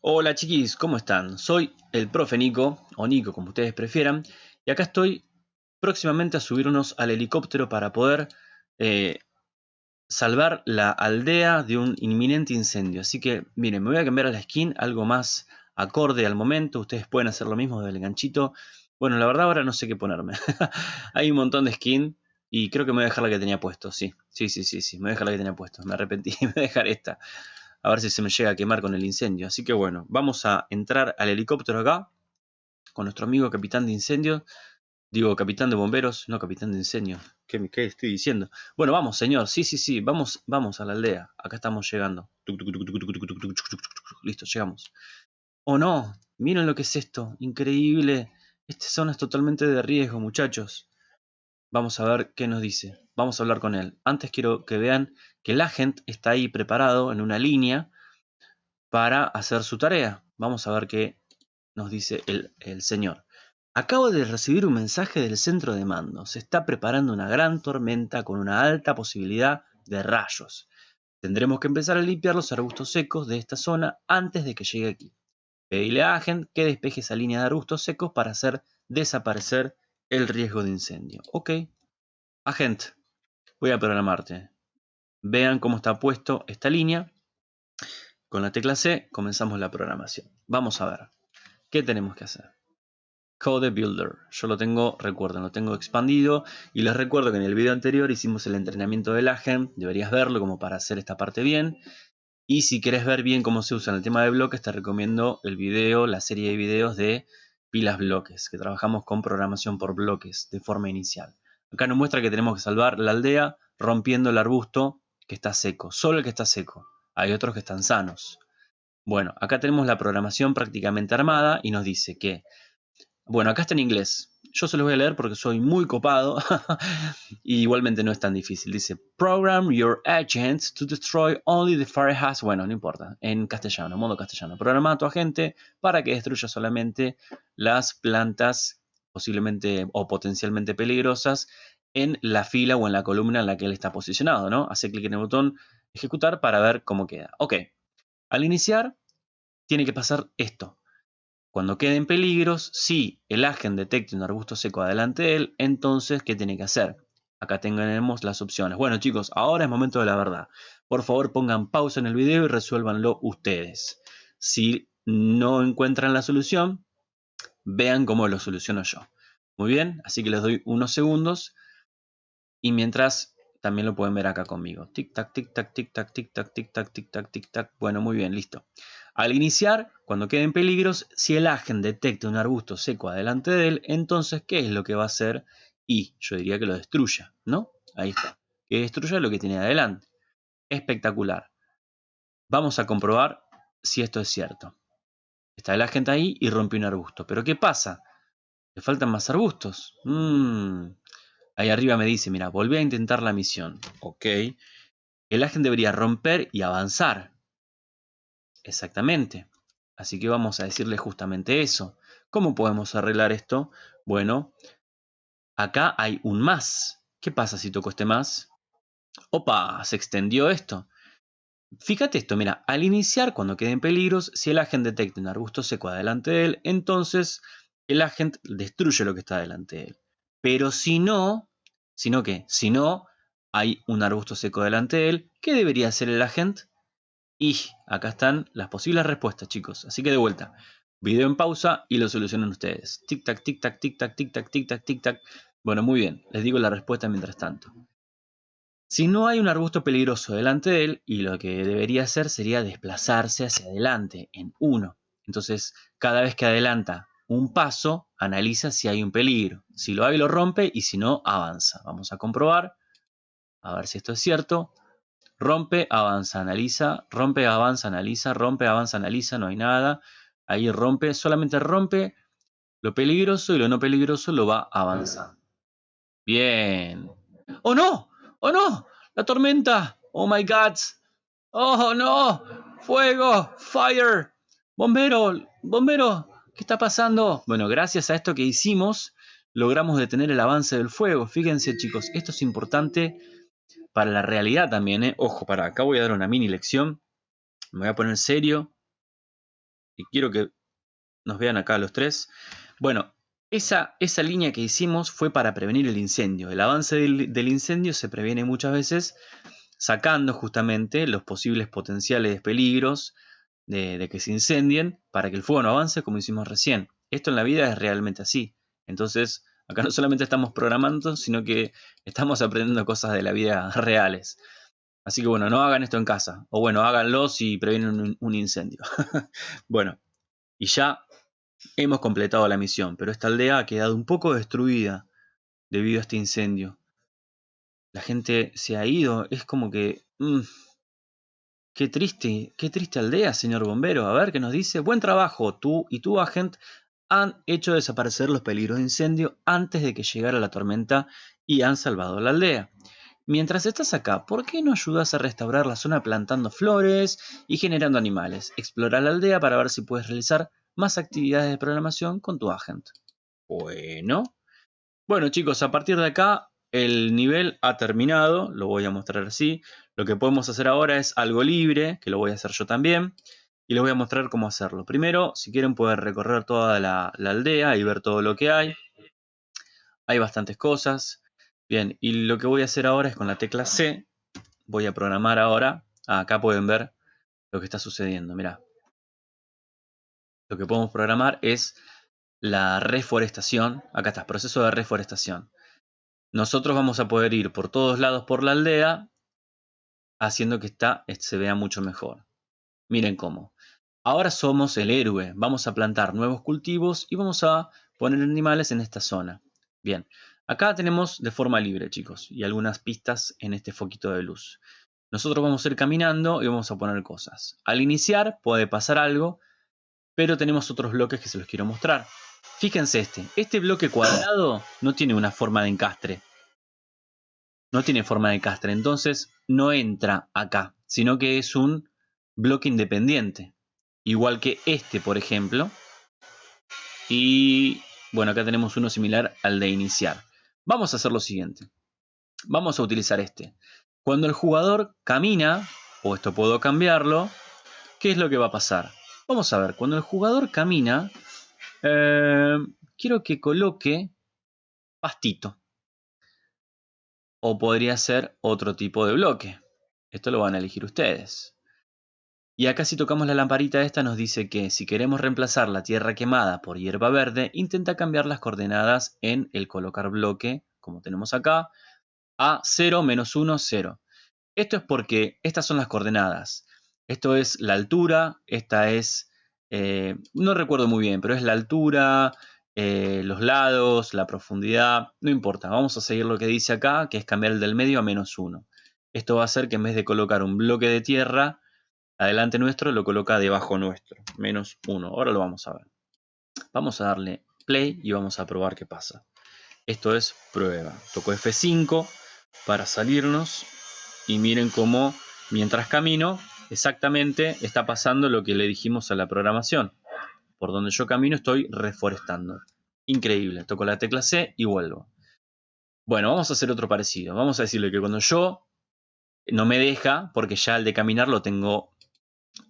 Hola chiquis, ¿cómo están? Soy el profe Nico, o Nico como ustedes prefieran, y acá estoy próximamente a subirnos al helicóptero para poder eh, salvar la aldea de un inminente incendio. Así que, miren, me voy a cambiar a la skin, algo más acorde al momento, ustedes pueden hacer lo mismo del ganchito. Bueno, la verdad ahora no sé qué ponerme. Hay un montón de skin y creo que me voy a dejar la que tenía puesto, sí. Sí, sí, sí, sí, me voy a dejar la que tenía puesto, me arrepentí, me voy a dejar esta a ver si se me llega a quemar con el incendio. Así que bueno, vamos a entrar al helicóptero acá con nuestro amigo capitán de incendio. Digo, capitán de bomberos, no capitán de incendio. ¿Qué, ¿Qué, estoy diciendo? Bueno, vamos, señor. Sí, sí, sí. Vamos, vamos a la aldea. Acá estamos llegando. Listo, llegamos. Oh, no. Miren lo que es esto. Increíble. Esta zona es totalmente de riesgo, muchachos. Vamos a ver qué nos dice. Vamos a hablar con él. Antes quiero que vean que el agente está ahí preparado en una línea para hacer su tarea. Vamos a ver qué nos dice el, el señor. Acabo de recibir un mensaje del centro de mando. Se está preparando una gran tormenta con una alta posibilidad de rayos. Tendremos que empezar a limpiar los arbustos secos de esta zona antes de que llegue aquí. Pedile a Agent que despeje esa línea de arbustos secos para hacer desaparecer el riesgo de incendio. Ok. Agent, voy a programarte. Vean cómo está puesto esta línea. Con la tecla C comenzamos la programación. Vamos a ver. ¿Qué tenemos que hacer? Code Builder. Yo lo tengo, recuerden, lo tengo expandido. Y les recuerdo que en el video anterior hicimos el entrenamiento del Agent. Deberías verlo como para hacer esta parte bien. Y si quieres ver bien cómo se usa en el tema de bloques, te recomiendo el video, la serie de videos de pilas bloques, que trabajamos con programación por bloques de forma inicial. Acá nos muestra que tenemos que salvar la aldea rompiendo el arbusto que está seco, solo el que está seco. Hay otros que están sanos. Bueno, acá tenemos la programación prácticamente armada y nos dice que, bueno, acá está en inglés, yo se los voy a leer porque soy muy copado y igualmente no es tan difícil. Dice, program your agents to destroy only the fire hazard. Bueno, no importa, en castellano, modo castellano. Programa a tu agente para que destruya solamente las plantas posiblemente o potencialmente peligrosas en la fila o en la columna en la que él está posicionado, ¿no? Hace clic en el botón ejecutar para ver cómo queda. Ok, al iniciar tiene que pasar esto. Cuando queden peligros, si el agente detecte un arbusto seco adelante de él, entonces, ¿qué tiene que hacer? Acá tenemos las opciones. Bueno chicos, ahora es momento de la verdad. Por favor pongan pausa en el video y resuélvanlo ustedes. Si no encuentran la solución, vean cómo lo soluciono yo. Muy bien, así que les doy unos segundos. Y mientras, también lo pueden ver acá conmigo. Tic tac, tic tac, tic tac, tic tac, tic tac, tic tac, tic tac. Bueno, muy bien, listo. Al iniciar, cuando queden peligros, si el agente detecta un arbusto seco adelante de él, entonces, ¿qué es lo que va a hacer? Y yo diría que lo destruya, ¿no? Ahí está. Que destruya lo que tiene adelante. Espectacular. Vamos a comprobar si esto es cierto. Está el agente ahí y rompe un arbusto. Pero ¿qué pasa? Le faltan más arbustos. Mm. Ahí arriba me dice, mira, volví a intentar la misión. Ok. El agente debería romper y avanzar. Exactamente. Así que vamos a decirle justamente eso. ¿Cómo podemos arreglar esto? Bueno, acá hay un más. ¿Qué pasa si toco este más? ¡Opa! Se extendió esto. Fíjate esto, mira, al iniciar, cuando queden peligros, si el agente detecta un arbusto seco adelante de él, entonces el agente destruye lo que está delante de él. Pero si no, si no qué, si no hay un arbusto seco delante de él, ¿qué debería hacer el agente? Y acá están las posibles respuestas, chicos. Así que de vuelta, video en pausa y lo solucionan ustedes. Tic tac, tic tac, tic tac, tic tac, tic tac, tic tac. Bueno, muy bien, les digo la respuesta mientras tanto. Si no hay un arbusto peligroso delante de él, y lo que debería hacer sería desplazarse hacia adelante en uno. Entonces, cada vez que adelanta un paso, analiza si hay un peligro. Si lo hay, lo rompe y si no, avanza. Vamos a comprobar. A ver si esto es cierto. Rompe, avanza, analiza, rompe, avanza, analiza, rompe, avanza, analiza, no hay nada. Ahí rompe, solamente rompe lo peligroso y lo no peligroso lo va a avanzar. Bien. ¡Oh no! ¡Oh no! ¡La tormenta! ¡Oh my god! ¡Oh no! ¡Fuego! ¡Fire! ¡Bombero! ¡Bombero! ¿Qué está pasando? Bueno, gracias a esto que hicimos, logramos detener el avance del fuego. Fíjense chicos, esto es importante para la realidad también, ¿eh? Ojo, para acá voy a dar una mini lección. Me voy a poner serio. y quiero que nos vean acá los tres. Bueno, esa, esa línea que hicimos fue para prevenir el incendio. El avance del, incendio se previene muchas veces sacando justamente los posibles potenciales peligros de, que se incendien para que el fuego no avance como hicimos recién. Esto en la vida es realmente así. Entonces, acá no solamente estamos programando, sino que estamos aprendiendo cosas de la vida reales. Así que bueno, no hagan esto en casa. O bueno, háganlo si previenen un, incendio. bueno, y ya hemos completado la misión, pero esta aldea ha quedado un poco destruida debido a este incendio. La gente se ha ido, es como que... Mm, qué triste, qué triste aldea, señor bombero. A ver qué nos dice. Buen trabajo, tú y tu agente han hecho desaparecer los peligros de incendio antes de que llegara la tormenta y han salvado la aldea. Mientras estás acá, ¿por qué no ayudas a restaurar la zona plantando flores y generando animales? Explora la aldea para ver si puedes realizar más actividades de programación con tu agente. Bueno. Bueno chicos, a partir de acá el nivel ha terminado, lo voy a mostrar así. Lo que podemos hacer ahora es algo libre, que lo voy a hacer yo también. Y les voy a mostrar cómo hacerlo. Primero, si quieren poder recorrer toda la, la aldea y ver todo lo que hay. Hay bastantes cosas. Bien, y lo que voy a hacer ahora es con la tecla C, voy a programar ahora, ah, acá pueden ver lo que está sucediendo, mirá. Lo que podemos programar es la reforestación, acá está, proceso de reforestación. Nosotros vamos a poder ir por todos lados por la aldea, haciendo que esta se vea mucho mejor. Miren cómo. Ahora somos el héroe, vamos a plantar nuevos cultivos y vamos a poner animales en esta zona. Bien, Acá tenemos de forma libre, chicos, y algunas pistas en este foquito de luz. Nosotros vamos a ir caminando y vamos a poner cosas. Al iniciar puede pasar algo, pero tenemos otros bloques que se los quiero mostrar. Fíjense este, este bloque cuadrado no tiene una forma de encastre. No tiene forma de encastre, entonces no entra acá, sino que es un bloque independiente. Igual que este, por ejemplo. Y bueno, acá tenemos uno similar al de iniciar. Vamos a hacer lo siguiente. Vamos a utilizar este. Cuando el jugador camina, o esto puedo cambiarlo, ¿qué es lo que va a pasar? Vamos a ver, cuando el jugador camina, eh, quiero que coloque pastito. O podría ser otro tipo de bloque. Esto lo van a elegir ustedes. Y acá si tocamos la lamparita esta nos dice que si queremos reemplazar la tierra quemada por hierba verde, intenta cambiar las coordenadas en el colocar bloque, como tenemos acá, a 0, menos 1, 0. Esto es porque estas son las coordenadas. Esto es la altura, esta es, eh, no recuerdo muy bien, pero es la altura, eh, los lados, la profundidad, no importa. Vamos a seguir lo que dice acá, que es cambiar el del medio a menos 1. Esto va a hacer que en vez de colocar un bloque de tierra, adelante nuestro lo coloca debajo nuestro, menos 1. Ahora lo vamos a ver. Vamos a darle play y vamos a probar qué pasa. Esto es prueba. Toco F5 para salirnos y miren cómo mientras camino exactamente está pasando lo que le dijimos a la programación. Por donde yo camino estoy reforestando. Increíble. Toco la tecla C y vuelvo. Bueno, vamos a hacer otro parecido. Vamos a decirle que cuando yo no me deja, porque ya el de caminar lo tengo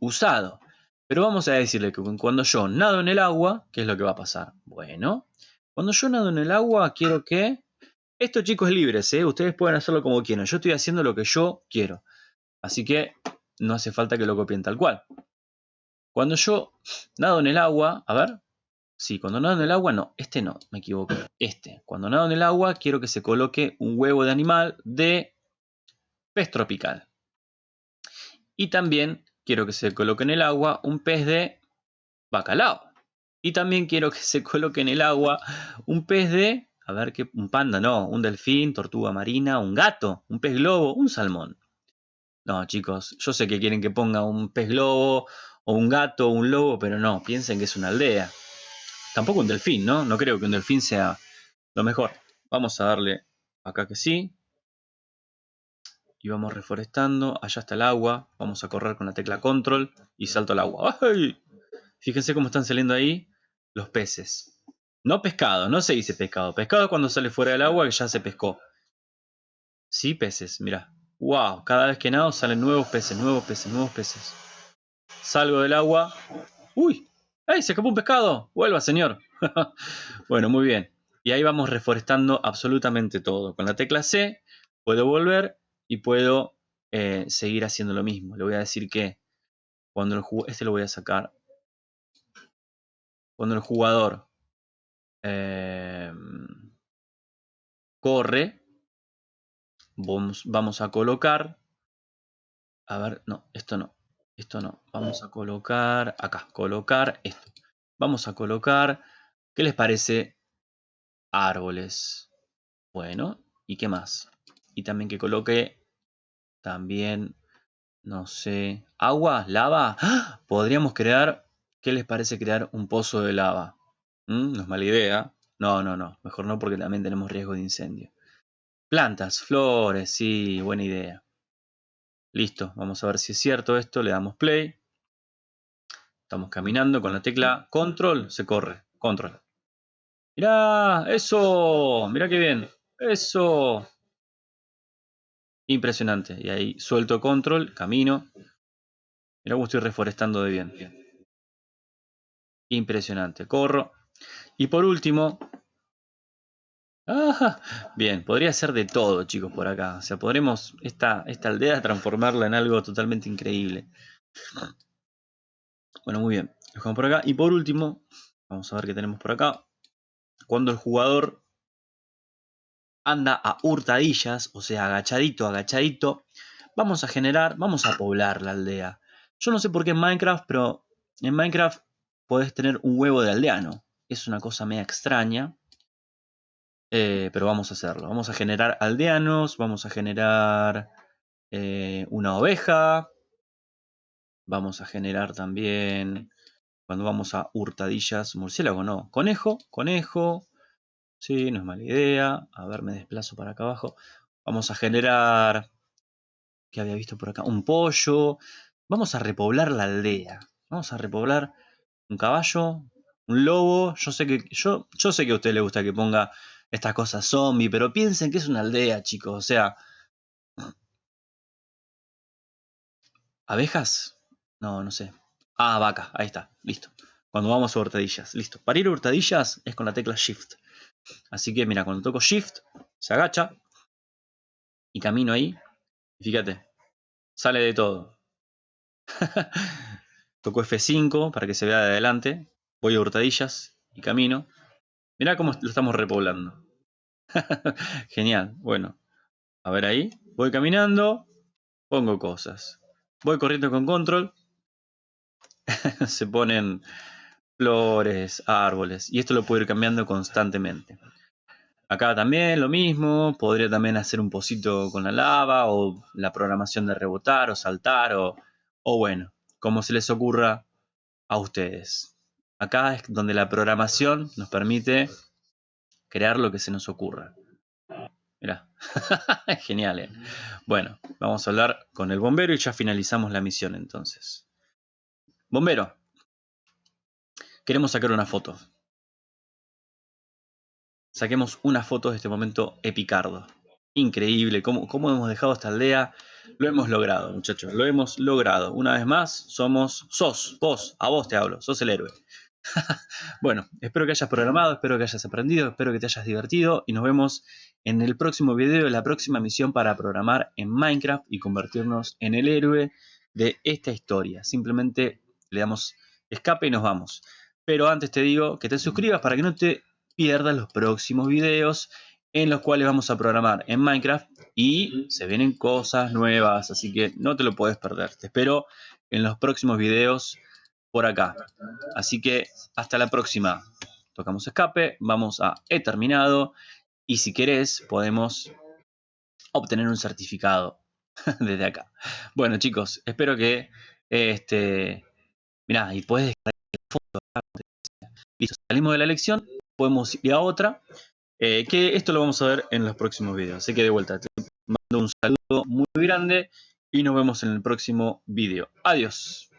usado. Pero vamos a decirle que cuando yo nado en el agua, ¿qué es lo que va a pasar? Bueno, cuando yo nado en el agua, quiero que... Esto, chicos, es libre, ¿eh? Ustedes pueden hacerlo como quieran. Yo estoy haciendo lo que yo quiero. Así que no hace falta que lo copien tal cual. Cuando yo nado en el agua, a ver. Sí, cuando nado en el agua, no. Este no, me equivoco. Este. Cuando nado en el agua, quiero que se coloque un huevo de animal de pez tropical. Y también quiero que se coloque en el agua un pez de bacalao. Y también quiero que se coloque en el agua un pez de, a ver qué, un panda, no, un delfín, tortuga marina, un gato, un pez globo, un salmón. No, chicos, yo sé que quieren que ponga un pez globo o un gato o un lobo, pero no, piensen que es una aldea. Tampoco un delfín, ¿no? No creo que un delfín sea lo mejor. Vamos a darle acá que sí y vamos reforestando. Allá está el agua. Vamos a correr con la tecla control y salto al agua. ¡Ay! Fíjense cómo están saliendo ahí los peces. No pescado, no se dice pescado. Pescado cuando sale fuera del agua que ya se pescó. Sí, peces, mira. ¡Wow! Cada vez que nado salen nuevos peces, nuevos peces, nuevos peces. Salgo del agua. ¡Uy! ¡Ey, se escapó un pescado! ¡Vuelva, señor! bueno, muy bien. Y ahí vamos reforestando absolutamente todo. Con la tecla C puedo volver y puedo eh, seguir haciendo lo mismo. Le voy a decir que cuando el jugador... Este lo voy a sacar. Cuando el jugador em, corre, vamos, vamos a colocar... A ver, no, esto no. Esto no. Vamos a colocar acá. Colocar esto. Vamos a colocar... ¿Qué les parece? Árboles. Bueno, ¿y qué más? Y también que coloque también, no sé, agua, lava. ¡Ah! Podríamos crear, ¿qué les parece crear un pozo de lava? ¿Mm? No es mala idea. No, no, no. Mejor no porque también tenemos riesgo de incendio. Plantas, flores, sí, buena idea. Listo, vamos a ver si es cierto esto. Le damos play. Estamos caminando con la tecla control, se corre. Control. Mirá, eso, mirá qué bien. Eso. Impresionante. Y ahí suelto control, camino. Mirá cómo estoy reforestando de bien. Impresionante. Corro. Y por último... Bien, podría ser de todo, chicos, por acá. O sea, podremos esta, esta aldea transformarla en algo totalmente increíble. Bueno, muy bien. Dejamos por acá. Y por último, vamos a ver qué tenemos por acá. Cuando el jugador anda a hurtadillas, o sea, agachadito, agachadito, vamos a generar, vamos a poblar la aldea. Yo no sé por qué en Minecraft, pero en Minecraft podés tener un huevo de aldeano. Es una cosa media extraña, eh, pero vamos a hacerlo. Vamos a generar aldeanos, vamos a generar eh, una oveja, vamos a generar también, cuando vamos a hurtadillas, murciélago no, conejo, conejo, Sí, no es mala idea. A ver, me desplazo para acá abajo. Vamos a generar... ¿Qué había visto por acá? Un pollo. Vamos a repoblar la aldea. Vamos a repoblar un caballo, un lobo. Yo sé que, yo, yo sé que a usted le gusta que ponga estas cosas zombie, pero piensen que es una aldea, chicos. O sea... ¿Abejas? No, no sé. Ah, vaca. Ahí está. Listo. Cuando vamos a hurtadillas. Listo. Para ir a hurtadillas es con la tecla Shift. Así que mira, cuando toco Shift, se agacha y camino ahí. fíjate, sale de todo. toco F5 para que se vea de adelante. Voy a hurtadillas y camino. Mirá cómo lo estamos repoblando. Genial. Bueno, a ver ahí. Voy caminando, pongo cosas. Voy corriendo con control. se ponen flores, árboles. Y esto lo puedo ir cambiando constantemente. Acá también lo mismo, podría también hacer un pocito con la lava o la programación de rebotar o saltar o, o bueno, como se les ocurra a ustedes. Acá es donde la programación nos permite crear lo que se nos ocurra. Mirá, genial. ¿eh? Bueno, vamos a hablar con el bombero y ya finalizamos la misión entonces. Bombero, Queremos sacar una foto. Saquemos una foto de este momento epicardo. Increíble, cómo, cómo hemos dejado esta aldea. Lo hemos logrado, muchachos, lo hemos logrado. Una vez más, somos, sos, vos, a vos te hablo, sos el héroe. bueno, espero que hayas programado, espero que hayas aprendido, espero que te hayas divertido y nos vemos en el próximo video, la próxima misión para programar en Minecraft y convertirnos en el héroe de esta historia. Simplemente le damos escape y nos vamos. Pero antes te digo que te suscribas para que no te pierdas los próximos videos en los cuales vamos a programar en Minecraft y se vienen cosas nuevas, así que no te lo puedes perder. Te espero en los próximos videos por acá. Así que hasta la próxima. Tocamos escape, vamos a he terminado y si querés podemos obtener un certificado desde acá. Bueno chicos, espero que este... Mirá, y puedes descargar Listo, salimos de la lección, podemos ir a otra, eh, que esto lo vamos a ver en los próximos videos. Así que de vuelta, te mando un saludo muy grande y nos vemos en el próximo video. Adiós.